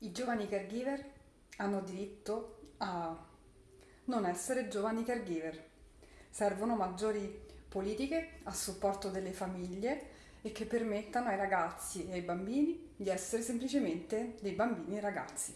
I giovani caregiver hanno diritto a non essere giovani caregiver. Servono maggiori politiche a supporto delle famiglie e che permettano ai ragazzi e ai bambini di essere semplicemente dei bambini e ragazzi.